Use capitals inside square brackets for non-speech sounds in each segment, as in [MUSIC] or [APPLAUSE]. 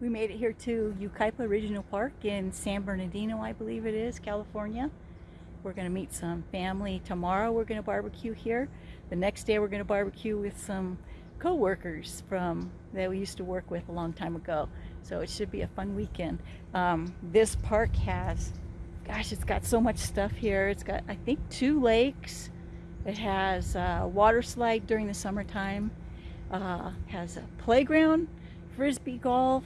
We made it here to Yucaipa Regional Park in San Bernardino, I believe it is, California. We're going to meet some family tomorrow. We're going to barbecue here. The next day we're going to barbecue with some co-workers from that we used to work with a long time ago. So it should be a fun weekend. Um, this park has, gosh, it's got so much stuff here. It's got, I think, two lakes. It has a water slide during the summertime. Uh, has a playground, frisbee golf,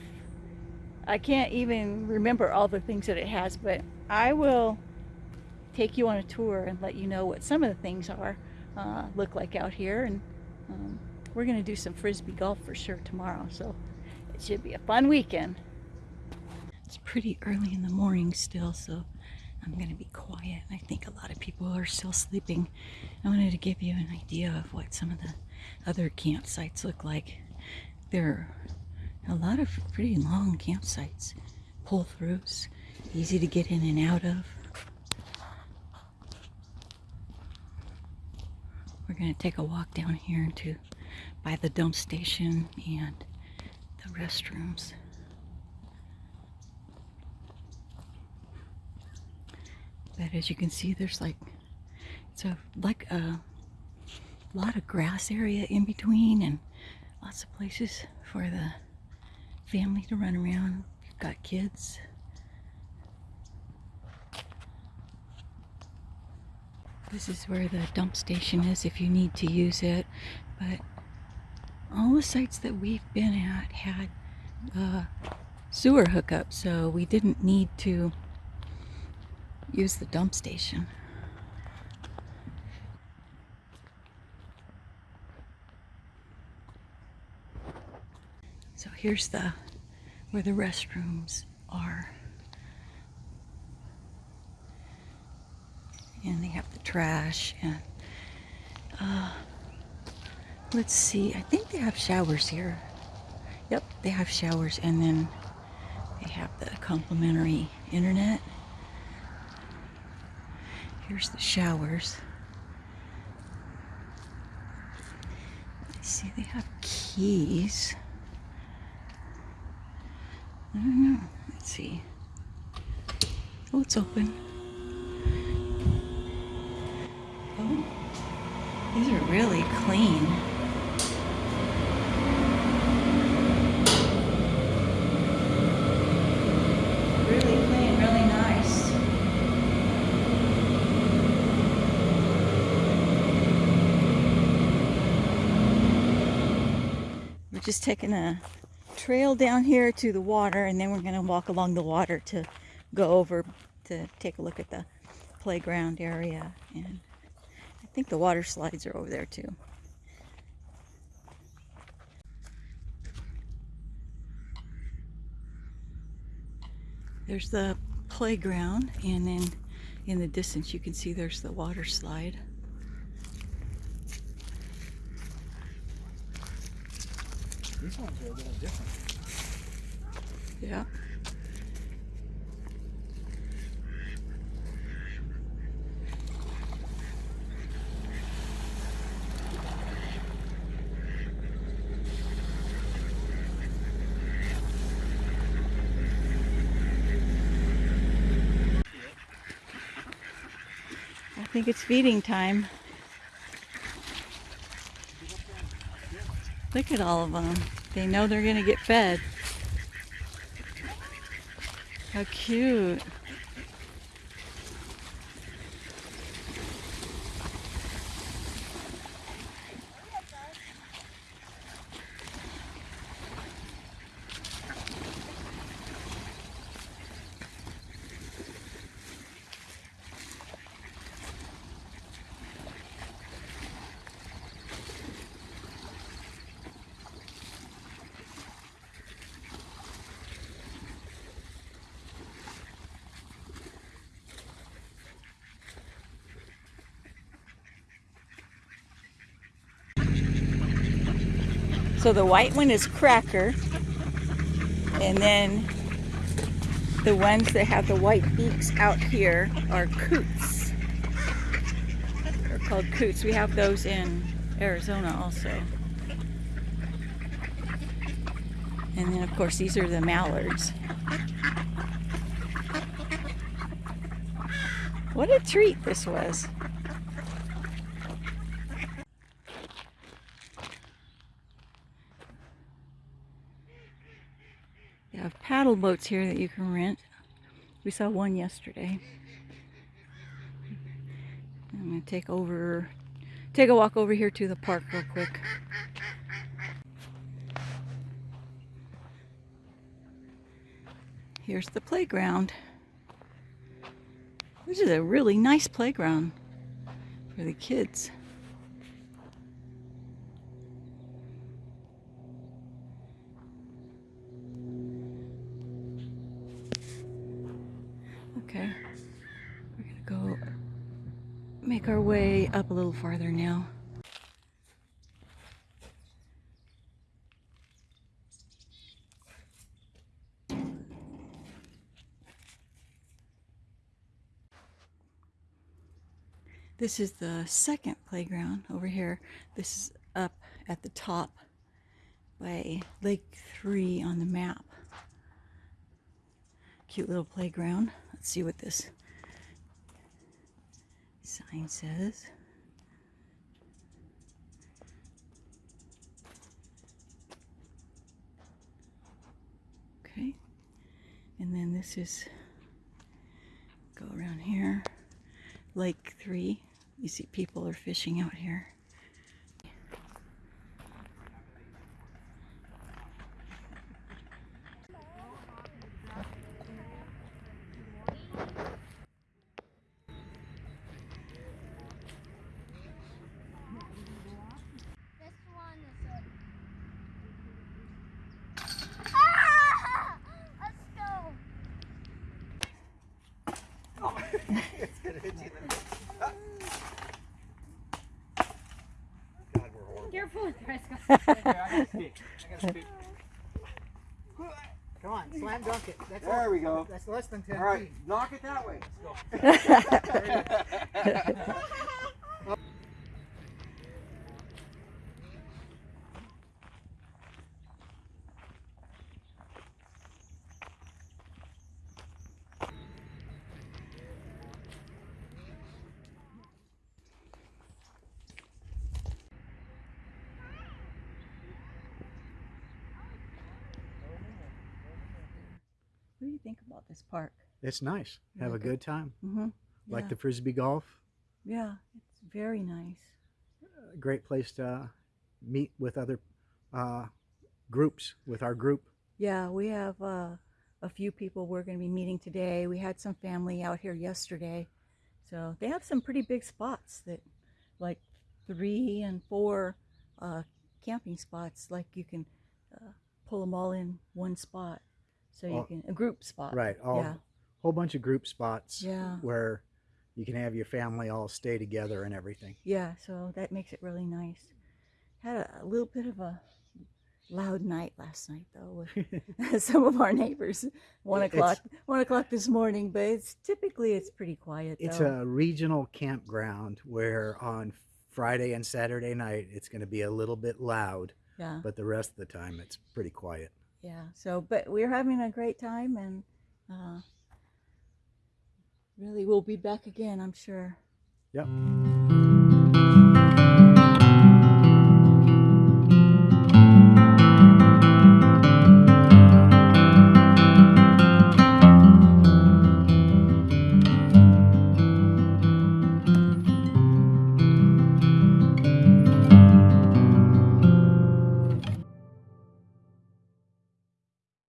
I can't even remember all the things that it has, but I will take you on a tour and let you know what some of the things are uh, look like out here. And um, we're going to do some frisbee golf for sure tomorrow, so it should be a fun weekend. It's pretty early in the morning still, so I'm going to be quiet. I think a lot of people are still sleeping. I wanted to give you an idea of what some of the other campsites look like. They're a lot of pretty long campsites, pull-throughs, easy to get in and out of. We're going to take a walk down here to by the dump station and the restrooms. But as you can see, there's like, it's a, like a lot of grass area in between and lots of places for the family to run around. You've got kids. This is where the dump station is if you need to use it. But all the sites that we've been at had sewer hookup, so we didn't need to use the dump station. So here's the where the restrooms are. And they have the trash and uh, let's see, I think they have showers here. Yep, they have showers and then they have the complimentary internet. Here's the showers. I see they have keys. I don't know. Let's see. Oh, it's open. Oh, these are really clean. Really clean, really nice. We're just taking a trail down here to the water and then we're going to walk along the water to go over to take a look at the playground area and I think the water slides are over there too. There's the playground and then in the distance you can see there's the water slide. Ones are a little different. Yeah. I think it's feeding time. Look at all of them. They know they're going to get fed. How cute. So the white one is cracker. And then the ones that have the white beaks out here are coots. They're called coots. We have those in Arizona also. And then, of course, these are the mallards. What a treat this was. Paddle boats here that you can rent. We saw one yesterday. I'm gonna take over, take a walk over here to the park real quick. Here's the playground. This is a really nice playground for the kids. Okay, we're gonna go make our way up a little farther now. This is the second playground over here. This is up at the top by Lake 3 on the map. Cute little playground. Let's see what this sign says. Okay. And then this is go around here. Lake 3. You see people are fishing out here. This one is a... Ah! Let's go. God, we're horrible. Careful with Fresco. Here, I gotta speak. I gotta speak. Come on, slam dunk it. That's There all- we go. That's less than 10 All right, feet. knock it that way. What [LAUGHS] [LAUGHS] [LAUGHS] do you think about this park? It's nice. Have a like good time. Mm-hmm. Like yeah. the frisbee golf. Yeah, it's very nice. A great place to meet with other uh, groups, with our group. Yeah, we have uh, a few people we're going to be meeting today. We had some family out here yesterday. So they have some pretty big spots that, like three and four uh, camping spots, like you can uh, pull them all in one spot. So you All- can, a group spot. Right. All Yeah. whole bunch of group spots Yeah. where you can have your family all stay together and everything. Yeah, so that makes it really nice. Had a, a little bit of a loud night last night though with [LAUGHS] [LAUGHS] some of our neighbors. One It's- o'clock, one o'clock this morning, but it's typically it's pretty quiet. It's though. a regional campground where on Friday and Saturday night it's going to be a little bit loud, yeah, but the rest of the time it's pretty quiet. Yeah. So, but we're having a great time, and uh, really we'll be back again, I'm sure. Yep.